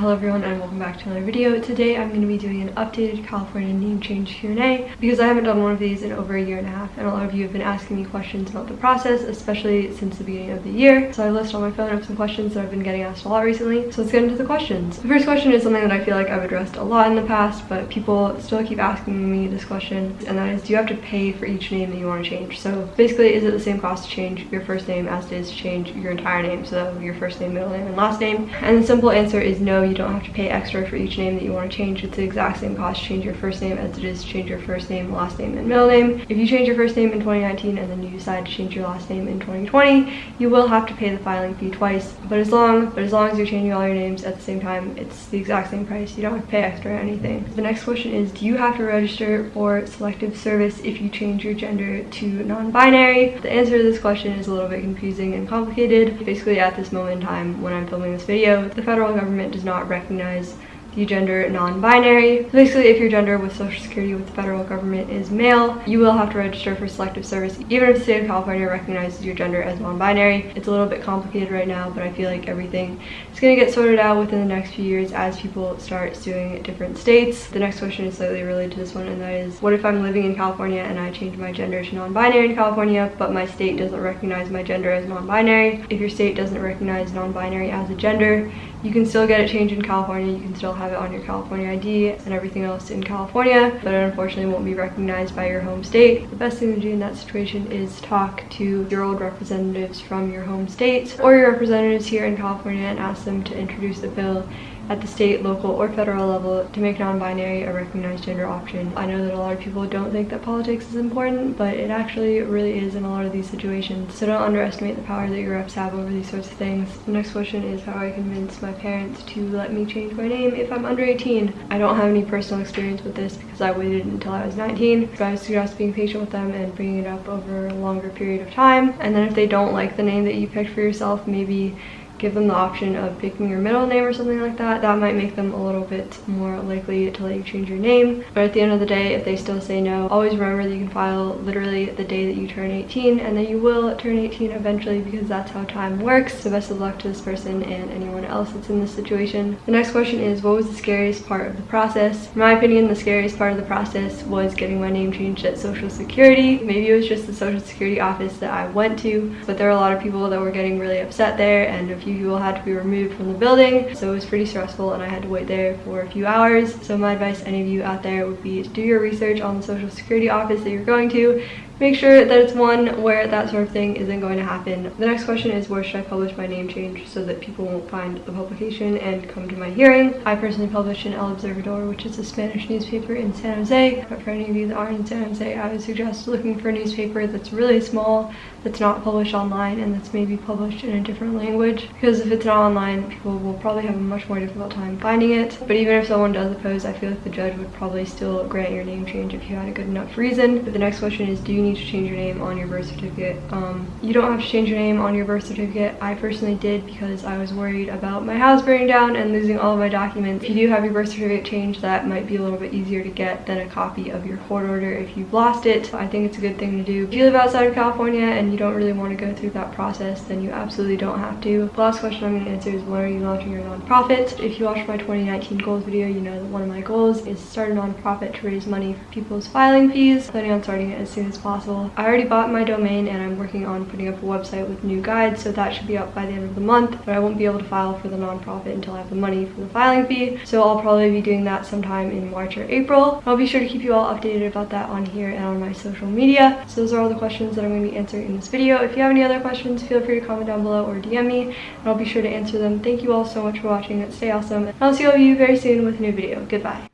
Hello everyone and welcome back to another video. Today I'm going to be doing an updated California name change Q&A because I haven't done one of these in over a year and a half and a lot of you have been asking me questions about the process, especially since the beginning of the year. So I list on my phone of some questions that I've been getting asked a lot recently. So let's get into the questions. The first question is something that I feel like I've addressed a lot in the past, but people still keep asking me this question and that is do you have to pay for each name that you want to change? So basically is it the same cost to change your first name as it is to change your entire name, so your first name, middle name, and last name? And the simple answer is no, you don't have to pay extra for each name that you want to change. It's the exact same cost to change your first name as it is to change your first name, last name, and middle name. If you change your first name in 2019 and then you decide to change your last name in 2020, you will have to pay the filing fee twice. But as long but as long as you're changing all your names at the same time, it's the exact same price. You don't have to pay extra or anything. The next question is, do you have to register for selective service if you change your gender to non-binary? The answer to this question is a little bit confusing and complicated. Basically, at this moment in time, when I'm filming this video, the federal government does not recognize the gender non-binary. Basically, if your gender with Social Security with the federal government is male, you will have to register for selective service even if the state of California recognizes your gender as non-binary. It's a little bit complicated right now, but I feel like everything is going to get sorted out within the next few years as people start suing different states. The next question is slightly related to this one, and that is, what if I'm living in California and I change my gender to non-binary in California, but my state doesn't recognize my gender as non-binary? If your state doesn't recognize non-binary as a gender, you can still get it changed in California. You can still have it on your California ID and everything else in California, but it unfortunately won't be recognized by your home state. The best thing to do in that situation is talk to your old representatives from your home state or your representatives here in California and ask them to introduce the bill at the state, local, or federal level to make non-binary a recognized gender option. I know that a lot of people don't think that politics is important, but it actually really is in a lot of these situations. So don't underestimate the power that your reps have over these sorts of things. The next question is how I convince my parents to let me change my name if I'm under 18. I don't have any personal experience with this because I waited until I was 19. So I suggest being patient with them and bringing it up over a longer period of time. And then if they don't like the name that you picked for yourself, maybe give them the option of picking your middle name or something like that, that might make them a little bit more likely to let you change your name. But at the end of the day, if they still say no, always remember that you can file literally the day that you turn 18 and that you will turn 18 eventually because that's how time works. So best of luck to this person and anyone else that's in this situation. The next question is, what was the scariest part of the process? In my opinion, the scariest part of the process was getting my name changed at Social Security. Maybe it was just the Social Security office that I went to, but there were a lot of people that were getting really upset there and a few few people had to be removed from the building so it was pretty stressful and I had to wait there for a few hours. So my advice any of you out there would be to do your research on the social security office that you're going to make sure that it's one where that sort of thing isn't going to happen. The next question is where should I publish my name change so that people won't find the publication and come to my hearing. I personally publish in El Observador, which is a Spanish newspaper in San Jose. But for any of you that aren't in San Jose, I would suggest looking for a newspaper that's really small, that's not published online, and that's maybe published in a different language. Because if it's not online, people will probably have a much more difficult time finding it. But even if someone does oppose, I feel like the judge would probably still grant your name change if you had a good enough reason. But the next question is, do you need need to change your name on your birth certificate. Um, you don't have to change your name on your birth certificate. I personally did because I was worried about my house burning down and losing all of my documents. If you do have your birth certificate changed, that might be a little bit easier to get than a copy of your court order if you've lost it. I think it's a good thing to do. If you live outside of California and you don't really want to go through that process, then you absolutely don't have to. The last question I'm going to answer is when are you launching your nonprofit? If you watched my 2019 goals video, you know that one of my goals is start a nonprofit to raise money for people's filing fees. I'm Planning on starting it as soon as possible I already bought my domain and I'm working on putting up a website with new guides, so that should be up by the end of the month, but I won't be able to file for the nonprofit until I have the money for the filing fee, so I'll probably be doing that sometime in March or April. I'll be sure to keep you all updated about that on here and on my social media. So those are all the questions that I'm going to be answering in this video. If you have any other questions, feel free to comment down below or DM me, and I'll be sure to answer them. Thank you all so much for watching. Stay awesome. and I'll see all of you very soon with a new video. Goodbye.